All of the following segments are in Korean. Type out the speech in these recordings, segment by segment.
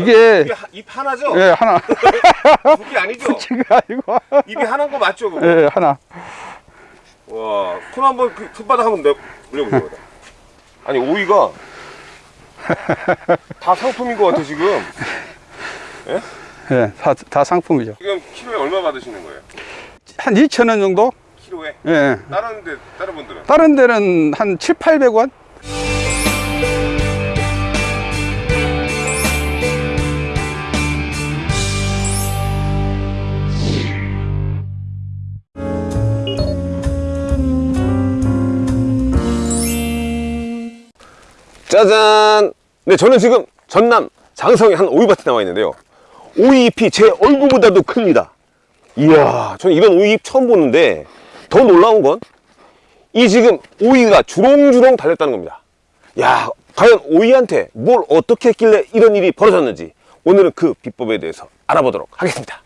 이게 하- 입 하나죠? 예 하나 두개 아니죠? 지금 아니고 입이 하나인 거 맞죠? 그거? 예 하나 와, 손 한번 그 손바닥 한번 내 물려보세요. 아니 오이가 다 상품인 것 같아 지금. 예다 다 상품이죠 지금 키로에 얼마 받으시는 거예요? 한 2천 원 정도 키로에? 예, 예 다른 데 다른 분들은? 다른 데는 한 7, 800원 짜잔! 네, 저는 지금 전남 장성의 한 오이밭에 나와 있는데요. 오이잎이 제 얼굴보다도 큽니다. 이야, 저는 이런 오이잎 처음 보는데 더 놀라운 건 이 지금 오이가 주렁주렁 달렸다는 겁니다. 야, 과연 오이한테 뭘 어떻게 했길래 이런 일이 벌어졌는지 오늘은 그 비법에 대해서 알아보도록 하겠습니다.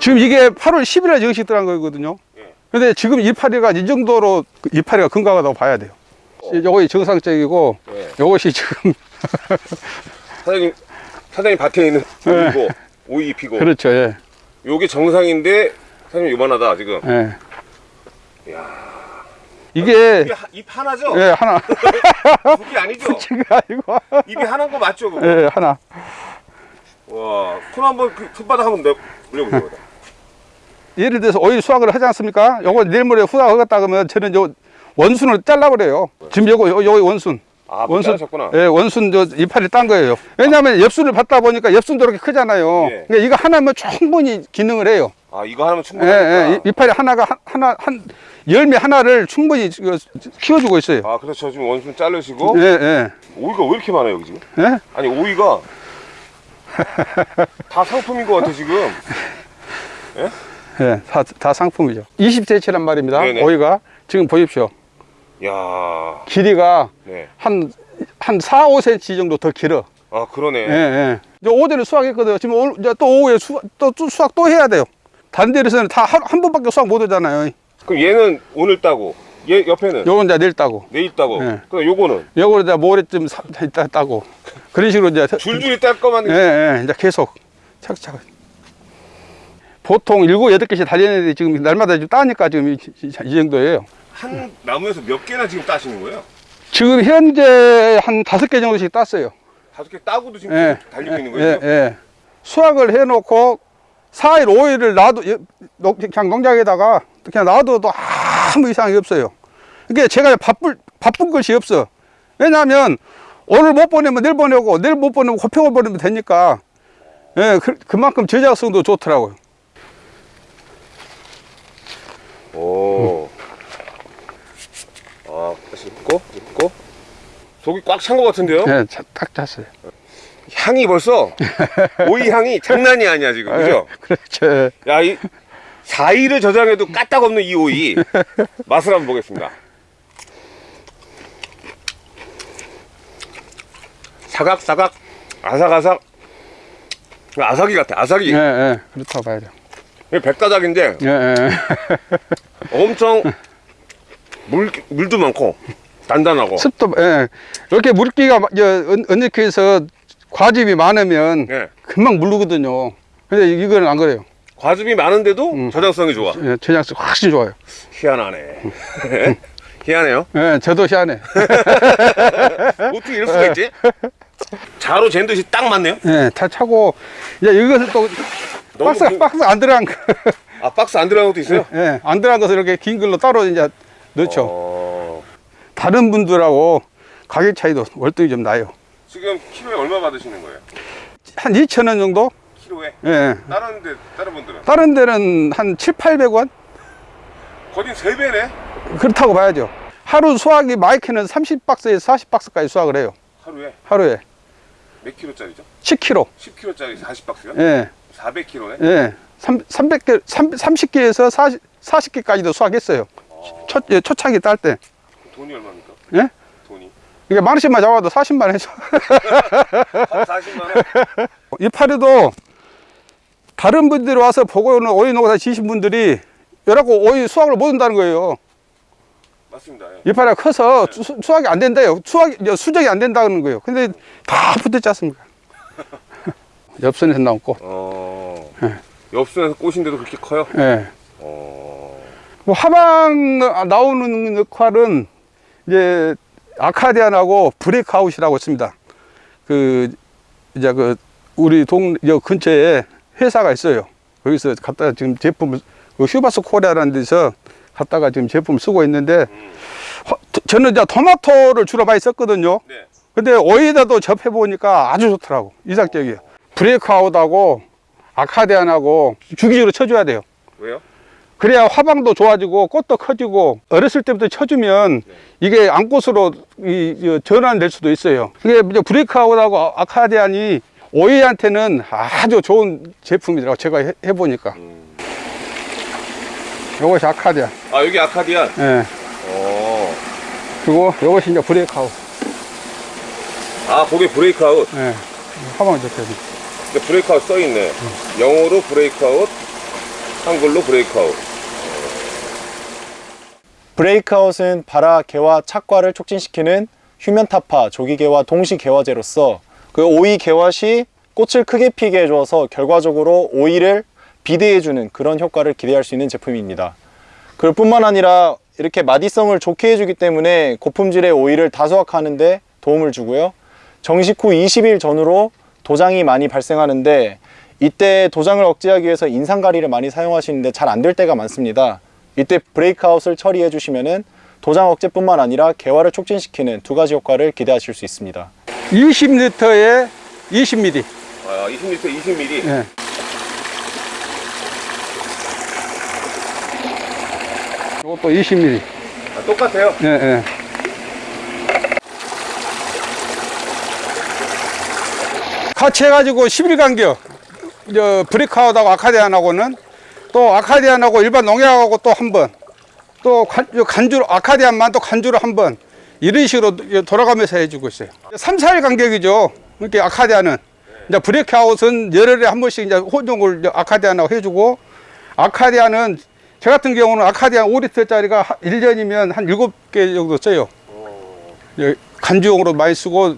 지금 이게 8월 10일에 정식 들어간 거거든요 예. 근데 지금 이파리가 이 정도로 그 이파리가 건강하다고 봐야 돼요 요것이 정상적이고 예. 요것이 지금 사장님, 사장님 밭에 있는 오이고 오이잎이고 그렇죠 예. 요게 정상인데 사장님 요만하다 지금. 예. 이게 입이 하- 입 하나죠? 예 하나 두개 아니죠? 지금 아니고 입이 하나인 거 맞죠? 그거? 예 하나 와, 손 한번 그 손바닥 한번 내 물려보세요. 예를 들어서 오일 수확을 하지 않습니까? 요거 내일 모레 후닥하겠다 그러면 저는 요 원순을 잘라버려요. 지금 요거 요, 요 원순. 아, 원순 셨구나 예, 원순 저 이파리 딴 거예요. 왜냐하면 엽순을 받다 보니까 엽순도 이렇게 크잖아요. 예. 그러니까 이거 하나면 충분히 기능을 해요. 아, 이거 하나면 예, 충분하니까. 예, 이- 이파리 하나가 한, 하나 한 열매 하나를 충분히 그 키워주고 있어요. 아, 그래서 저 지금 원순 자르시고 예, 예, 오이가 왜 이렇게 많아요, 여기 지금? 예. 아니, 오이가 다 상품인 것 같아 지금. 예, 다, 다 상품이죠. 20cm란 말입니다. 네네. 오이가 지금 보십시오. 야, 길이가 네. 한, 한 4, 5cm 정도 더 길어. 아, 그러네. 예, 예. 이제 어제는 수확했거든요. 지금 오늘, 이제 또 오후에 수, 또, 또 수확 또 해야 돼요. 다른 데에서는 다한 번밖에 수확 못 하잖아요. 그럼 얘는 오늘 따고, 얘 옆에는 요건 이제 내일 따고. 내일 따고, 네. 그럼 요거는 요거를 이제 모레쯤 사- 이따 따고. 그런 식으로 이제. 줄줄이 딸 거만 예, 예. 이제 계속 차근차근. 보통 일곱, 여덟 개씩 달려있는데 지금 날마다 지금 따니까 지금 이, 이- 이 정도예요. 한 나무에서 몇 개나 지금 따시는 거예요? 지금 현재 한 다섯 개 정도씩 땄어요. 다섯 개 따고도 지금 예. 달리고 있는 예, 거예요? 예. 수확을 해놓고 4일, 5일을 놔도, 예, 농- 그냥 농장에다가 그냥 놔둬도 아무 이상이 없어요. 그게 제가 바쁠, 바쁜 것이 없어. 왜냐하면 오늘 못 보내면 내일 보내고 내일 못 보내면 고평을 보내면 되니까 예, 그, 그만큼 제작성도 좋더라고요. 오. 아, 다시 짚고, 짚고. 속이 꽉 찬 것 같은데요? 예, 자- 딱 잤어요. 향이 벌써, 오이 향이 장난이 아니야, 지금. 그죠? 그렇죠. 예. 야, 이, 4일을 저장해도 까딱 없는 이 오이. 맛을 한번 보겠습니다. 사각사각, 아삭아삭. 아삭이 같아, 아삭이. 예, 예. 그렇다고 봐야죠. 이게 백가닥인데 예, 예. 엄청 물, 물도 많고, 단단하고. 습도, 예. 이렇게 물기가 언제해서 과즙이 많으면 예. 금방 물르거든요. 근데 이거는 안 그래요. 과즙이 많은데도 음. 저장성이 좋아. 예, 저장성 확실히 좋아요. 희한하네. 희한해요. 예, 저도 희한해. 어떻게 이럴 수가 있지? 자로 잰 듯이 딱 맞네요. 예, 다 차고, 이제 이것을 또, 박스, 긴- 박스 안 들어간 거. 아 박스 안 들어간 것도 있어요? 예, 안 들어간 것을 이렇게 긴 걸로 따로 이제 넣죠. 어, 다른 분들하고 가격 차이도 월등히 좀 나요. 지금 키로에 얼마 받으시는 거예요? 한 2,000원 정도? 키로에? 예. 다른 데 다른 분들은 다른 데는 한 7, 800원? 거진 세 배네. 그렇다고 봐야죠. 하루 수확이 마이크는 30박스에서 40박스까지 수확을 해요. 하루에 하루에. 몇 킬로짜리죠? 10kg. 10킬로짜리 40박스요? 예. 400킬로네. 예. 3, 300개, 30개에서 40, 40개까지도 수확했어요. 초, 예, 초창기 딸 때. 돈이 얼마입니까? 예? 돈이 이게 만 원씩만 잡아도 40만 원이죠. 한 40만 원. 이 파리도 다른 분들이 와서 보고는 오이 농사 지신 분들이 여라고 오이 수확을 못 한다는 거예요. 맞습니다. 이파리가 커서 수, 수확이 안 된대요. 수확, 저 수정이 안 된다는 거예요. 근데 다 붙었지 않습니까? 엽선에서 나온 꽃. 어. 네. 엽순에서 꽃인데도 그렇게 커요? 예. 어. 뭐 화방 나오는 역할은 이제 아카디안하고 브레이크아웃이라고 있습니다. 그 이제 그 우리 동여 근처에 회사가 있어요. 거기서 갖다가 지금 제품을 그 휴바스 코리아라는 데서 갖다가 지금 제품을 쓰고 있는데 화- 저는 이제 토마토를 주로 많이 썼거든요. 네. 근데 오이에다도 접해 보니까 아주 좋더라고. 이상적이에요. 브레이크아웃하고 아카디안하고 주기적으로 쳐줘야 돼요. 왜요? 그래야 화방도 좋아지고 꽃도 커지고 어렸을 때부터 쳐주면 이게 암꽃으로 이, 이 전환될 수도 있어요. 이게 이제 브레이크아웃하고 아- 아카디안이 오이한테는 아주 좋은 제품이더라고 제가 해, 해보니까. 요것이 아카디안. 아, 여기 아카디안. 예. 어. 그리고 요것이 이제 브레이크아웃. 아, 거기 브레이크아웃. 예. 화방. 근데 브레이크아웃 써 있네. 영어로 브레이크아웃, 한글로 브레이크아웃. 브레이크아웃은 발화, 개화, 착과를 촉진시키는 휴면타파, 조기개화, 동시개화제로서 그 오이 개화 시 꽃을 크게 피게 해주어서 결과적으로 오이를 비대해주는 그런 효과를 기대할 수 있는 제품입니다. 그럴 뿐만 아니라 이렇게 마디성을 좋게 해주기 때문에 고품질의 오이를 다수확하는데 도움을 주고요. 정식 후 20일 전후로 도장이 많이 발생하는데 이때 도장을 억제하기 위해서 인상가리를 많이 사용하시는데 잘 안 될 때가 많습니다. 이때 브레이크아웃을 처리해 주시면은 도장 억제뿐만 아니라 개화를 촉진시키는 두 가지 효과를 기대하실 수 있습니다. 20리터에 20ml. 아, 20리터 20ml. 예. 이것도 20ml. 아, 똑같아요. 예, 예. 같이 해가지고 10일 간격. 저 브레이크아웃하고 아카디안하고는 또 아카디안하고 일반 농약하고 또 한 번. 또 간, 저 간주로, 아카디안만 또 간주로 한 번. 이런 식으로 돌아가면서 해주고 있어요. 3, 4일 간격이죠. 그러니까 아카디안은. 이제 브레이크아웃은 열흘에 한 번씩 이제 이제 아카디안하고 해주고 아카디안은 저 같은 경우는 아카디안 5리터짜리가 1년이면 한 7개 정도 써요. 예, 간주용으로 많이 쓰고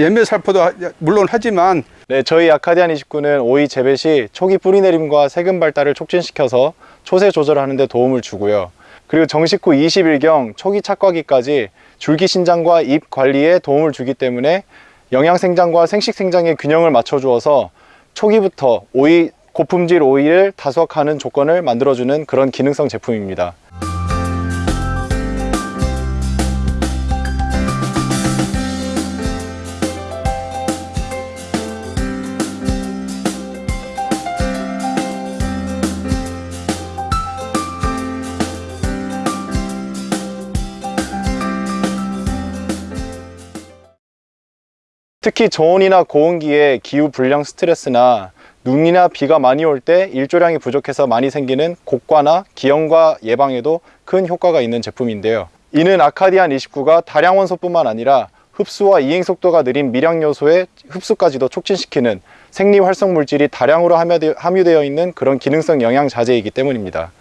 연면 살포도 하- 물론 하지만 네, 저희 아카디안 29는 오이 재배 시 초기 뿌리 내림과 세금 발달을 촉진시켜서 초세 조절하는 데 도움을 주고요. 그리고 정식 후 20일경 초기 착과기까지 줄기 신장과 잎 관리에 도움을 주기 때문에 영양 생장과 생식 생장의 균형을 맞춰 주어서 초기부터 오이 고품질 오이를 다수확하는 조건을 만들어주는 그런 기능성 제품입니다. 특히 저온이나 고온기에 기후 불량 스트레스나 눈이나 비가 많이 올 때 일조량이 부족해서 많이 생기는 곡과나 기형과 예방에도 큰 효과가 있는 제품인데요. 이는 아카디안 29가 다량 원소뿐만 아니라 흡수와 이행 속도가 느린 미량 요소의 흡수까지도 촉진시키는 생리 활성 물질이 다량으로 함유되- 함유되어 있는 그런 기능성 영양 자재이기 때문입니다.